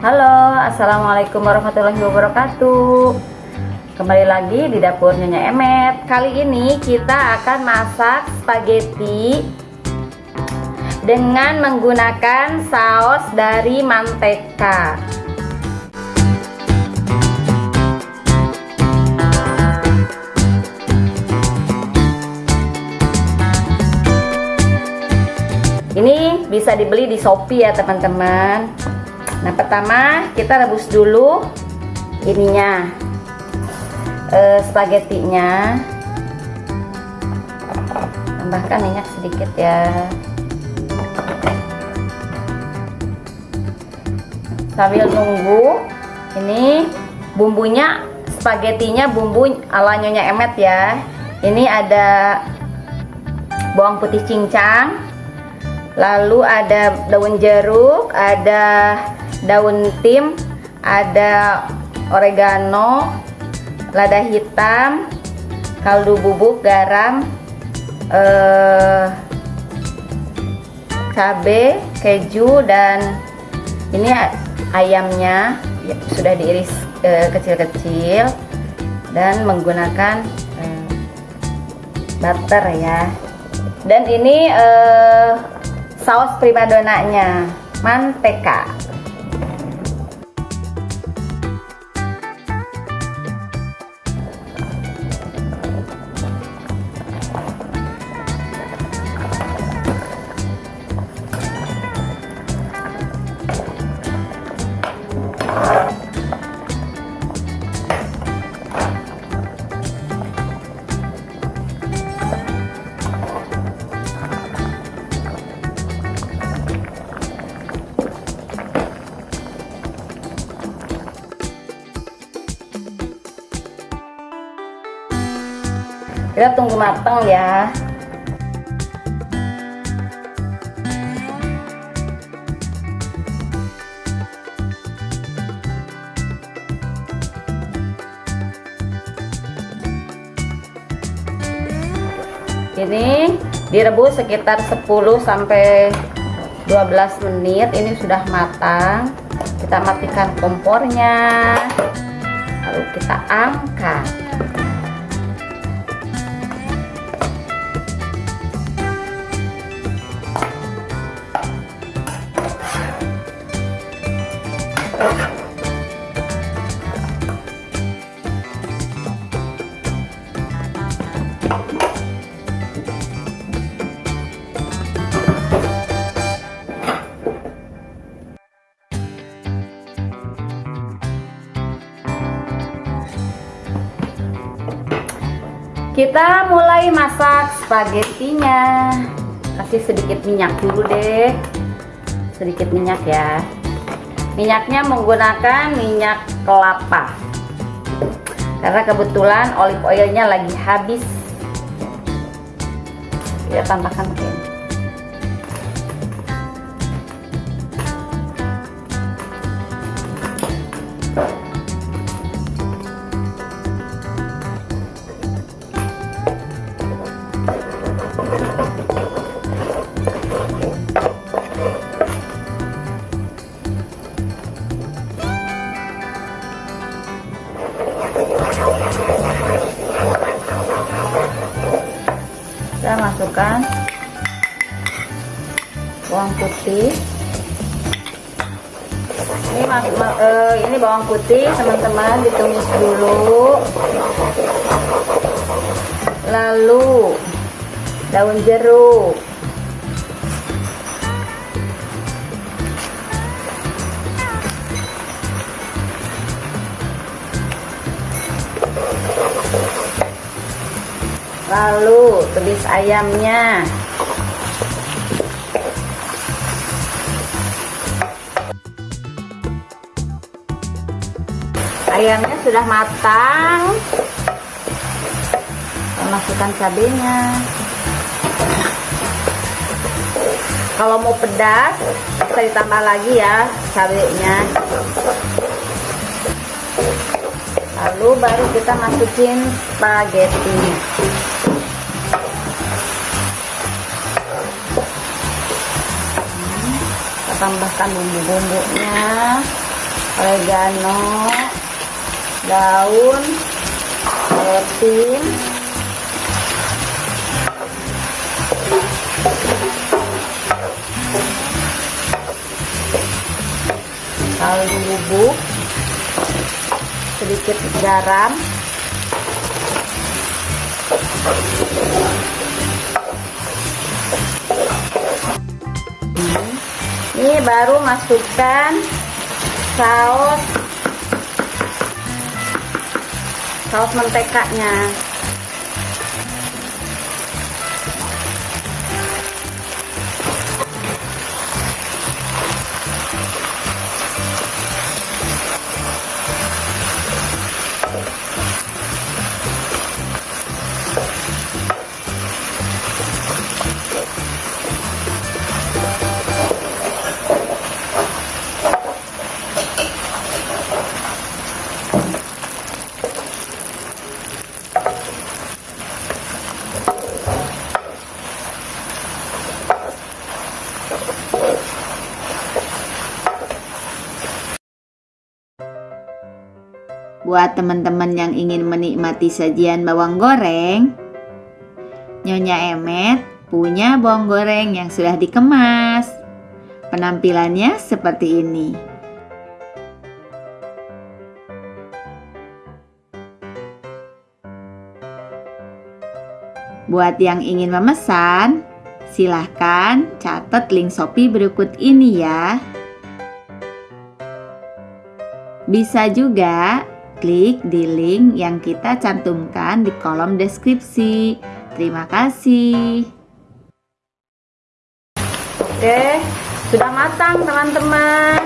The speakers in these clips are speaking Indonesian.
Halo, Assalamualaikum warahmatullahi wabarakatuh. Kembali lagi di dapur Nyonya Emet. Kali ini kita akan masak spaghetti Dengan menggunakan saus dari manteka Ini bisa dibeli di Shopee ya teman-teman Nah pertama kita rebus dulu ininya eh, spagettinya tambahkan minyak sedikit ya. Sambil nunggu ini bumbunya spagettinya bumbu ala nyonya emet ya. Ini ada bawang putih cincang lalu ada daun jeruk ada daun tim ada oregano lada hitam kaldu bubuk garam eh, cabe keju dan ini ayamnya ya, sudah diiris eh, kecil-kecil eh, dan menggunakan eh, butter ya. Dan ini eh, saus primadonanya manteka kita tunggu matang ya. Ini direbus sekitar 10 sampai 12 menit. Ini sudah matang. Kita matikan kompornya lalu kita angkat kita mulai masak spagettinya kasih sedikit minyak dulu deh. Sedikit minyak ya. Minyaknya menggunakan minyak kelapa. Karena kebetulan olive oilnya lagi habis. Kita tambahkan ini bawang putih. Ini mas, ma, uh, ini bawang putih teman-teman ditumis dulu. Lalu daun jeruk. Lalu tumis ayamnya ayamnya sudah matang. Kita masukkan cabenya. Kalau mau pedas bisa ditambah lagi ya cabenya. Lalu baru kita masukin spaghetti. Tambahkan bumbu-bumbunya. Oregano daun setim kaldu bubuk sedikit garam. Ini baru masukkan saus saus mentekanya Buat teman-teman yang ingin menikmati sajian bawang goreng, Nyonya Emet punya bawang goreng yang sudah dikemas. Penampilannya seperti ini. Buat yang ingin memesan, silahkan catat link Shopee berikut ini ya. Bisa juga klik di link yang kita cantumkan di kolom deskripsi. Terima kasih. oke sudah matang teman-teman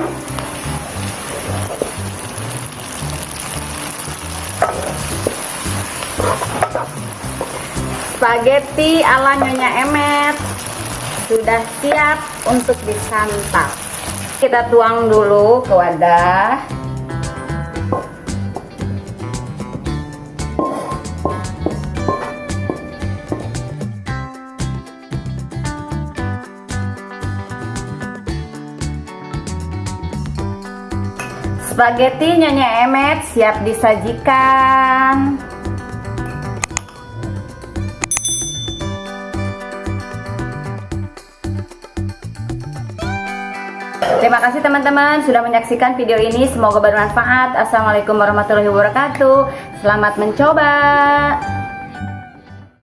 spaghetti ala nyonya emet sudah siap untuk disantap kita tuang dulu ke wadah Spaghetti Nyonya Emet siap disajikan. Terima kasih teman-teman sudah menyaksikan video ini. Semoga bermanfaat. Assalamualaikum warahmatullahi wabarakatuh. Selamat mencoba.